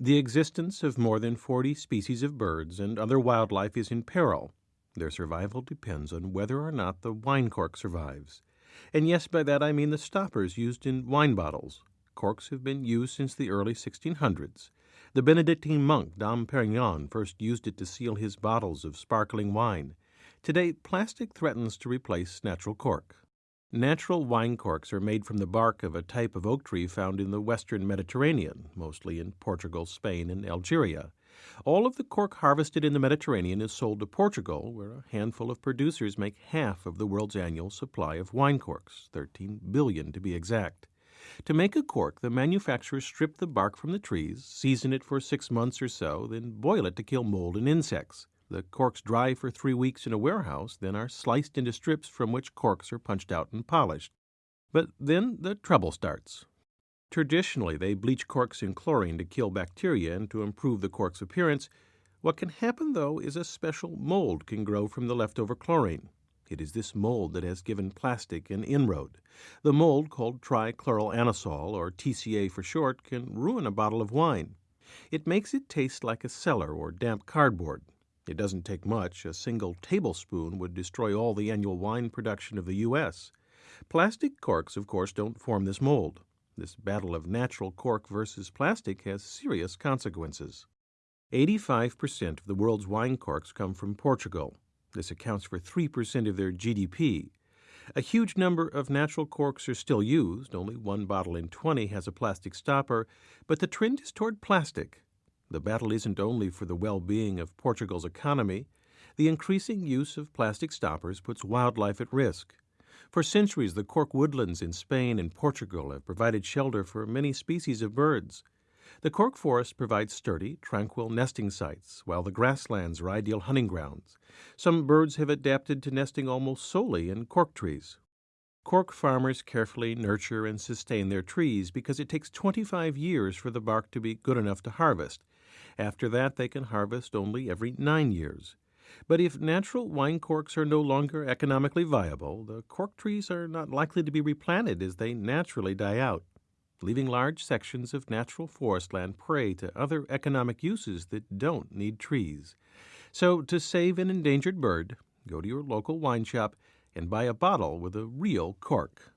The existence of more than 40 species of birds and other wildlife is in peril. Their survival depends on whether or not the wine cork survives. And yes, by that I mean the stoppers used in wine bottles. Corks have been used since the early 1600s. The Benedictine monk Dom Perignon first used it to seal his bottles of sparkling wine. Today, plastic threatens to replace natural cork. Natural wine corks are made from the bark of a type of oak tree found in the western Mediterranean, mostly in Portugal, Spain, and Algeria. All of the cork harvested in the Mediterranean is sold to Portugal, where a handful of producers make half of the world's annual supply of wine corks, 13 billion to be exact. To make a cork, the manufacturers strip the bark from the trees, season it for six months or so, then boil it to kill mold and insects. The corks dry for three weeks in a warehouse, then are sliced into strips from which corks are punched out and polished. But then the trouble starts. Traditionally, they bleach corks in chlorine to kill bacteria and to improve the cork's appearance. What can happen, though, is a special mold can grow from the leftover chlorine. It is this mold that has given plastic an inroad. The mold, called trichloroanisole, or TCA for short, can ruin a bottle of wine. It makes it taste like a cellar or damp cardboard. It doesn't take much. A single tablespoon would destroy all the annual wine production of the U.S. Plastic corks, of course, don't form this mold. This battle of natural cork versus plastic has serious consequences. 85% of the world's wine corks come from Portugal. This accounts for 3% of their GDP. A huge number of natural corks are still used. Only one bottle in 20 has a plastic stopper, but the trend is toward plastic. The battle isn't only for the well being of Portugal's economy. The increasing use of plastic stoppers puts wildlife at risk. For centuries, the cork woodlands in Spain and Portugal have provided shelter for many species of birds. The cork forest provides sturdy, tranquil nesting sites, while the grasslands are ideal hunting grounds. Some birds have adapted to nesting almost solely in cork trees. Cork farmers carefully nurture and sustain their trees because it takes 25 years for the bark to be good enough to harvest, after that, they can harvest only every nine years. But if natural wine corks are no longer economically viable, the cork trees are not likely to be replanted as they naturally die out, leaving large sections of natural forest land prey to other economic uses that don't need trees. So, to save an endangered bird, go to your local wine shop and buy a bottle with a real cork.